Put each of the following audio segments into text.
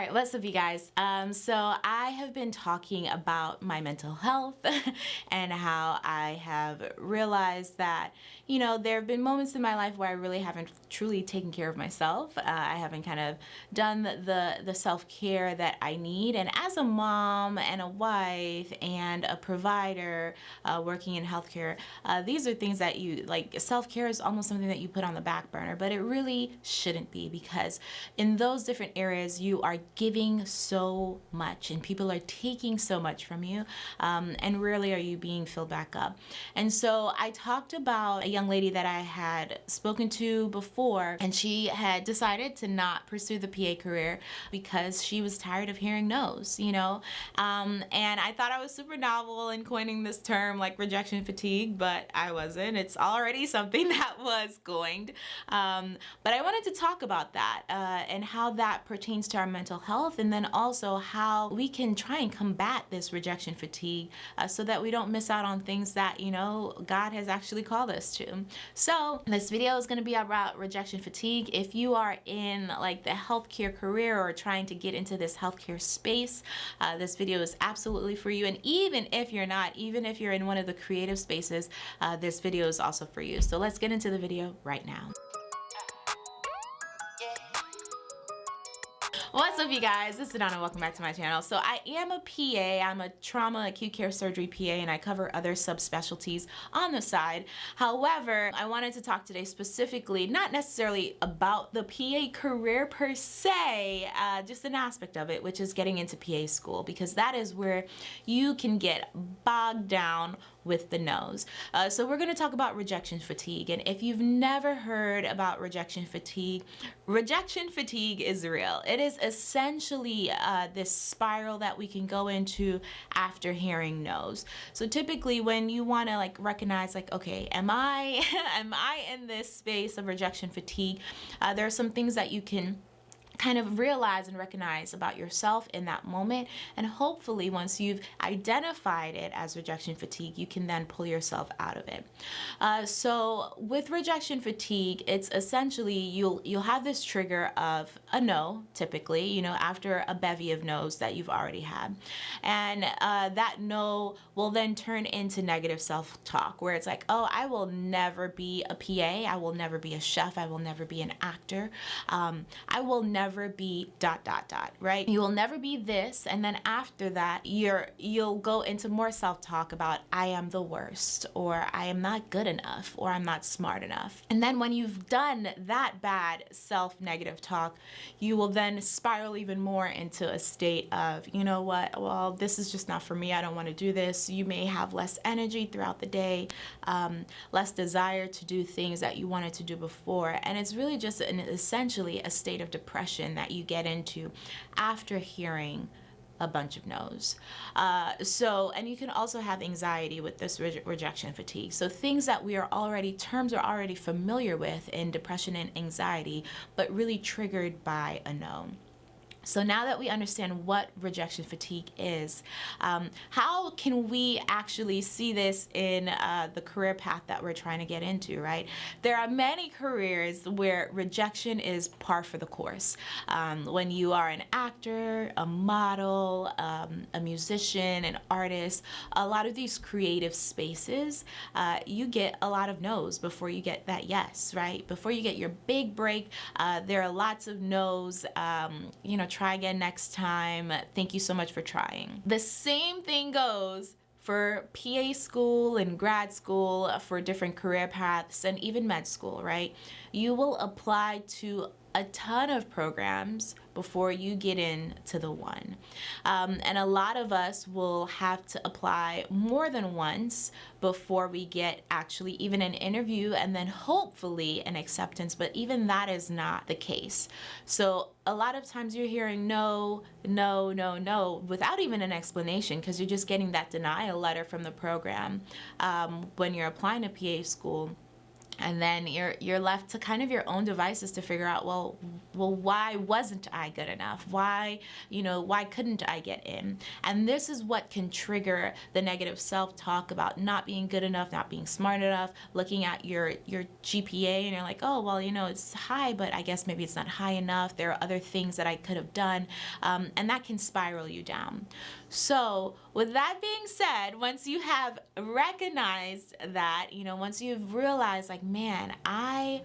right, what's up you guys? Um, so I have been talking about my mental health and how I have realized that, you know, there have been moments in my life where I really haven't truly taken care of myself. Uh, I haven't kind of done the, the self-care that I need. And as a mom and a wife and a provider uh, working in healthcare, uh, these are things that you, like self-care is almost something that you put on the back burner, but it really shouldn't be because in those different areas you are giving so much and people are taking so much from you um, and rarely are you being filled back up. And so I talked about a young lady that I had spoken to before and she had decided to not pursue the PA career because she was tired of hearing no's, you know? Um, and I thought I was super novel in coining this term like rejection fatigue, but I wasn't. It's already something that was coined. Um, but I wanted to talk about that uh, and how that pertains to our mental health and then also how we can try and combat this rejection fatigue uh, so that we don't miss out on things that you know God has actually called us to. So this video is going to be about rejection fatigue. If you are in like the healthcare career or trying to get into this healthcare space uh, this video is absolutely for you. And even if you're not even if you're in one of the creative spaces uh, this video is also for you. So let's get into the video right now What's up you guys? This is Donna. Welcome back to my channel. So I am a PA. I'm a trauma acute care surgery PA and I cover other subspecialties on the side. However, I wanted to talk today specifically, not necessarily about the PA career per se, uh, just an aspect of it, which is getting into PA school because that is where you can get bogged down with the no's. Uh, so we're going to talk about rejection fatigue. And if you've never heard about rejection fatigue, rejection fatigue is real. It is essentially uh, this spiral that we can go into after hearing no's. So typically when you want to like recognize like, okay, am I, am I in this space of rejection fatigue? Uh, there are some things that you can kind of realize and recognize about yourself in that moment. And hopefully once you've identified it as rejection fatigue you can then pull yourself out of it. Uh, so with rejection fatigue it's essentially you'll you'll have this trigger of a no typically you know after a bevy of no's that you've already had. And uh, that no will then turn into negative self-talk where it's like oh I will never be a PA I will never be a chef I will never be an actor um, I will never be dot dot dot right? You will never be this and then after that you're you'll go into more self-talk about I am the worst or I am not good enough or I'm not smart enough. And then when you've done that bad self-negative talk you will then spiral even more into a state of you know what? Well this is just not for me. I don't want to do this. You may have less energy throughout the day um, less desire to do things that you wanted to do before and it's really just an essentially a state of depression that you get into after hearing a bunch of no's. Uh, so, and you can also have anxiety with this re rejection fatigue. So things that we are already, terms are already familiar with in depression and anxiety, but really triggered by a no. So now that we understand what rejection fatigue is, um, how can we actually see this in uh, the career path that we're trying to get into, right? There are many careers where rejection is par for the course. Um, when you are an actor, a model, um, a musician, an artist, a lot of these creative spaces, uh, you get a lot of no's before you get that yes, right? Before you get your big break, uh, there are lots of no's, um, you know, try again next time. Thank you so much for trying. The same thing goes for PA school and grad school for different career paths and even med school, right? You will apply to a ton of programs before you get into the one. Um, and a lot of us will have to apply more than once before we get actually even an interview and then hopefully an acceptance, but even that is not the case. So a lot of times you're hearing no, no, no, no without even an explanation because you're just getting that denial letter from the program um, when you're applying to PA school and then you're you're left to kind of your own devices to figure out well well why wasn't i good enough? Why you know why couldn't i get in? And this is what can trigger the negative self-talk about not being good enough not being smart enough looking at your your gpa and you're like oh well you know it's high but i guess maybe it's not high enough. There are other things that i could have done. Um, and that can spiral you down. So with that being said once you have recognized that you know once you've realized like man, I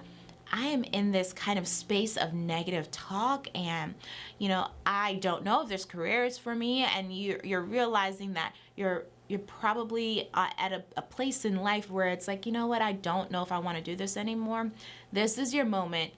I am in this kind of space of negative talk and you know, I don't know if there's careers for me and you you're realizing that you're you're probably uh, at a, a place in life where it's like, you know what, I don't know if I want to do this anymore. This is your moment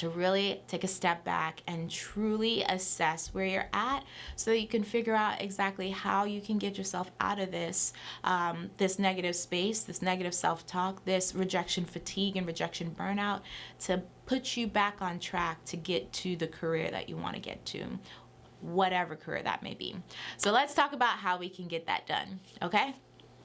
to really take a step back and truly assess where you're at so that you can figure out exactly how you can get yourself out of this um, this negative space this negative self-talk this rejection fatigue and rejection burnout to put you back on track to get to the career that you want to get to whatever career that may be. So let's talk about how we can get that done okay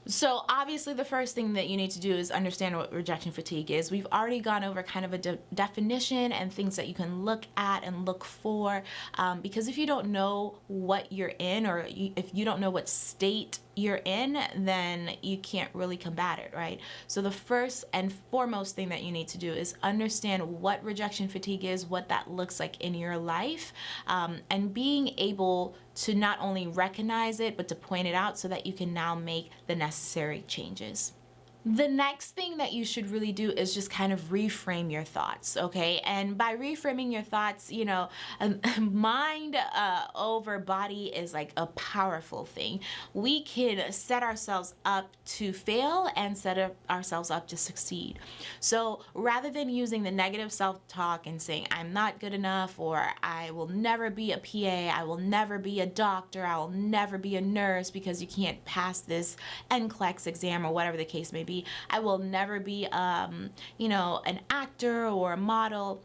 so obviously the first thing that you need to do is understand what rejection fatigue is. We've already gone over kind of a de definition and things that you can look at and look for um, because if you don't know what you're in or you, if you don't know what state you're in, then you can't really combat it, right? So the first and foremost thing that you need to do is understand what rejection fatigue is, what that looks like in your life, um, and being able to not only recognize it, but to point it out so that you can now make the necessary changes. The next thing that you should really do is just kind of reframe your thoughts, okay? And by reframing your thoughts, you know, um, mind uh, over body is like a powerful thing. We can set ourselves up to fail and set ourselves up to succeed. So rather than using the negative self-talk and saying, I'm not good enough, or I will never be a PA, I will never be a doctor, I will never be a nurse because you can't pass this NCLEX exam or whatever the case may be, I will never be, um, you know, an actor or a model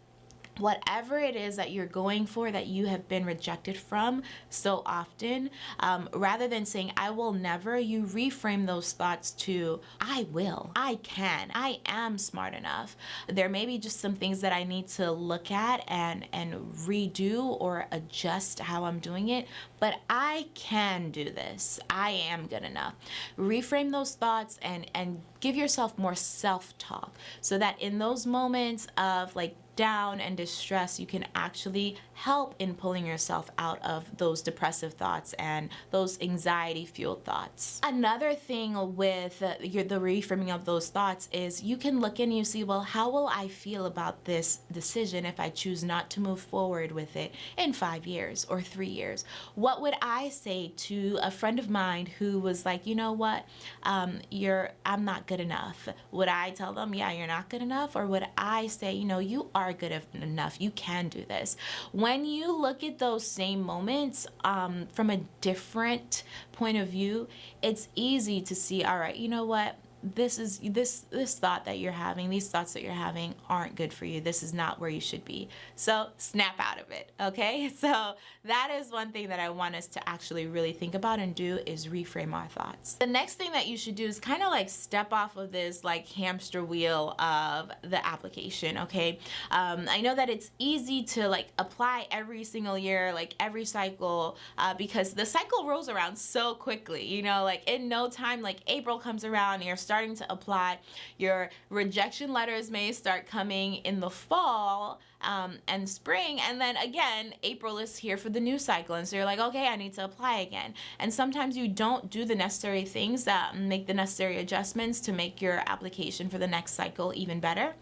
whatever it is that you're going for that you have been rejected from so often, um, rather than saying, I will never, you reframe those thoughts to, I will, I can, I am smart enough. There may be just some things that I need to look at and, and redo or adjust how I'm doing it, but I can do this. I am good enough. Reframe those thoughts and, and give yourself more self-talk so that in those moments of like down and distress, you can actually help in pulling yourself out of those depressive thoughts and those anxiety fueled thoughts. Another thing with your, the reframing of those thoughts is you can look and you see, well, how will I feel about this decision if I choose not to move forward with it in five years or three years? What would I say to a friend of mine who was like, you know what, um, you're, I'm not good enough. Would I tell them, yeah, you're not good enough? Or would I say, you know, you are good enough. You can do this. When you look at those same moments um, from a different point of view, it's easy to see, all right, you know what? This is this this thought that you're having these thoughts that you're having aren't good for you. This is not where you should be. So snap out of it okay? So that is one thing that I want us to actually really think about and do is reframe our thoughts. The next thing that you should do is kind of like step off of this like hamster wheel of the application okay? Um, I know that it's easy to like apply every single year like every cycle uh, because the cycle rolls around so quickly you know? Like in no time like April comes around and you're starting to apply. Your rejection letters may start coming in the fall um, and spring and then again April is here for the new cycle and so you're like okay I need to apply again and sometimes you don't do the necessary things that make the necessary adjustments to make your application for the next cycle even better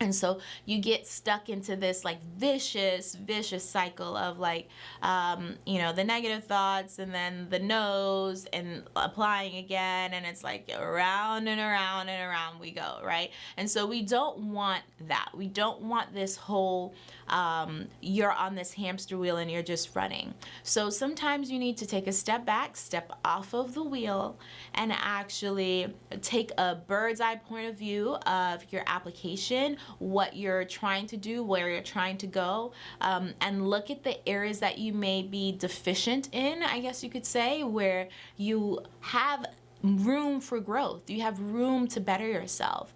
and so you get stuck into this like vicious vicious cycle of like um, you know the negative thoughts and then the no's and applying again and it's like around and around and around we go right? And so we don't want that. We don't want this whole um, you're on this hamster wheel and you're just running. So sometimes you need to take a step back step off of the wheel and actually take a bird's eye point of view of your application what you're trying to do, where you're trying to go, um, and look at the areas that you may be deficient in, I guess you could say, where you have room for growth. You have room to better yourself.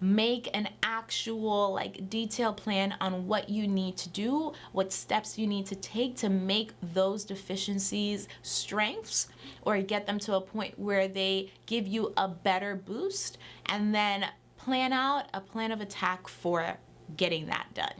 make an actual like detailed plan on what you need to do, what steps you need to take to make those deficiencies strengths or get them to a point where they give you a better boost and then plan out a plan of attack for getting that done.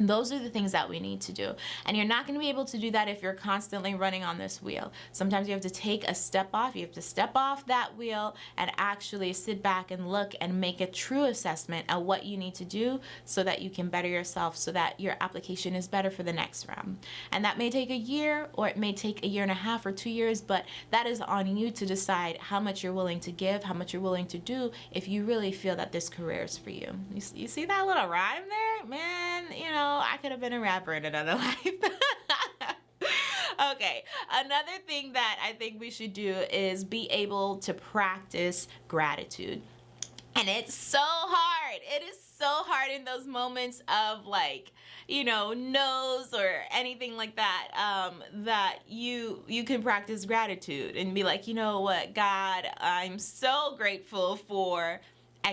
Those are the things that we need to do. And you're not going to be able to do that if you're constantly running on this wheel. Sometimes you have to take a step off. You have to step off that wheel and actually sit back and look and make a true assessment of what you need to do so that you can better yourself so that your application is better for the next round. And that may take a year or it may take a year and a half or two years, but that is on you to decide how much you're willing to give, how much you're willing to do if you really feel that this career is for you. You, see that little rhyme there? Man, you know, I could have been a rapper in another life. okay, another thing that I think we should do is be able to practice gratitude. And it's so hard. It is so hard in those moments of like, you know, no's or anything like that, um, that you you can practice gratitude and be like, you know what, God, I'm so grateful for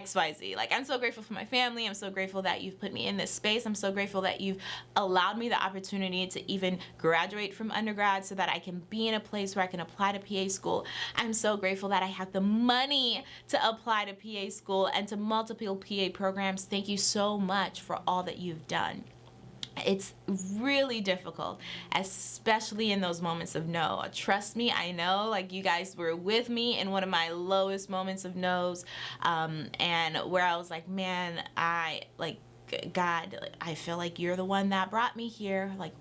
XYZ. Like, I'm so grateful for my family. I'm so grateful that you've put me in this space. I'm so grateful that you've allowed me the opportunity to even graduate from undergrad so that I can be in a place where I can apply to PA school. I'm so grateful that I have the money to apply to PA school and to multiple PA programs. Thank you so much for all that you've done it's really difficult especially in those moments of no. Trust me I know like you guys were with me in one of my lowest moments of no's um, and where I was like man I like God I feel like you're the one that brought me here. Like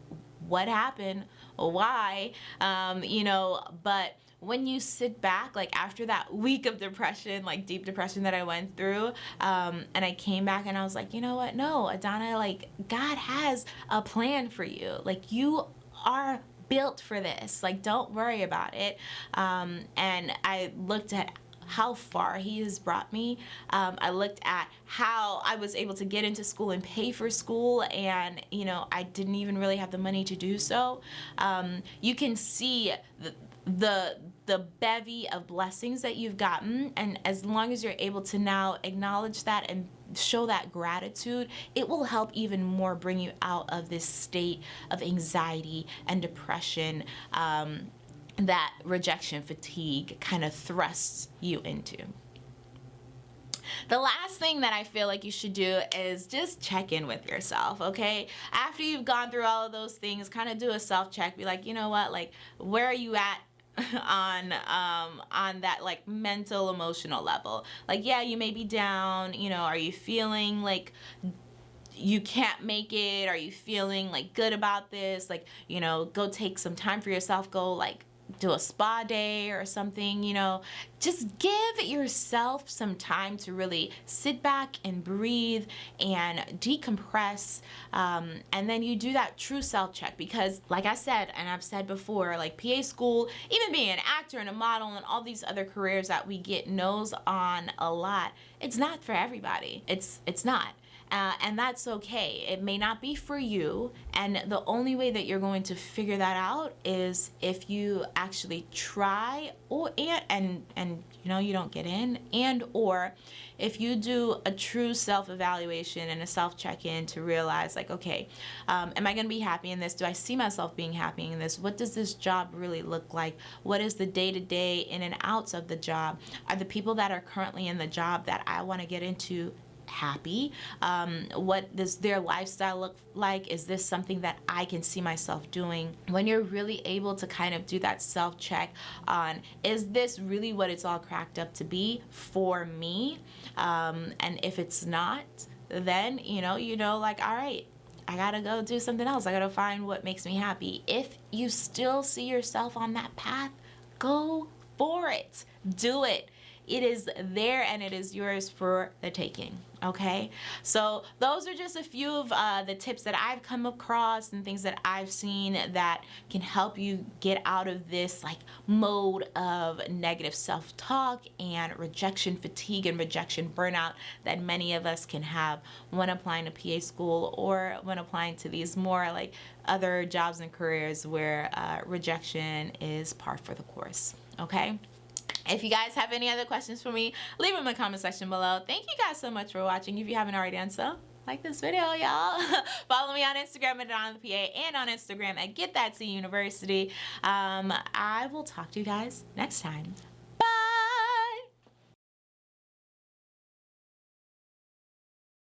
what happened? Why? Um, you know but when you sit back, like after that week of depression, like deep depression that I went through, um, and I came back and I was like, you know what? No, Adana, like God has a plan for you. Like you are built for this. Like don't worry about it. Um, and I looked at how far he has brought me. Um, I looked at how I was able to get into school and pay for school and you know I didn't even really have the money to do so. Um, you can see the, the the bevy of blessings that you've gotten and as long as you're able to now acknowledge that and show that gratitude it will help even more bring you out of this state of anxiety and depression um, that rejection fatigue kind of thrusts you into the last thing that I feel like you should do is just check in with yourself, okay? After you've gone through all of those things, kind of do a self check. Be like, you know what? Like, where are you at on um on that like mental emotional level. Like yeah you may be down you know are you feeling like you can't make it? Are you feeling like good about this? Like you know go take some time for yourself. Go like do a spa day or something, you know, just give yourself some time to really sit back and breathe and decompress. Um, and then you do that true self check because, like I said, and I've said before, like PA school, even being an actor and a model and all these other careers that we get no's on a lot, it's not for everybody. It's, it's not. Uh, and that's okay. It may not be for you, and the only way that you're going to figure that out is if you actually try, or and and and you know you don't get in, and or if you do a true self-evaluation and a self-check-in to realize like, okay, um, am I going to be happy in this? Do I see myself being happy in this? What does this job really look like? What is the day-to-day -day in and outs of the job? Are the people that are currently in the job that I want to get into happy? Um, what does their lifestyle look like? Is this something that I can see myself doing? When you're really able to kind of do that self check on, is this really what it's all cracked up to be for me? Um, and if it's not, then, you know, you know, like, all right, I gotta go do something else. I gotta find what makes me happy. If you still see yourself on that path, go for it. Do it. It is there and it is yours for the taking okay? So those are just a few of uh, the tips that I've come across and things that I've seen that can help you get out of this like mode of negative self-talk and rejection fatigue and rejection burnout that many of us can have when applying to PA school or when applying to these more like other jobs and careers where uh, rejection is par for the course okay If you guys have any other questions for me, leave them in the comment section below. Thank you guys so much for watching. If you haven't already done so, like this video, y'all. Follow me on Instagram at Donna PA and on Instagram at Get That Tea University. Um, I will talk to you guys next time.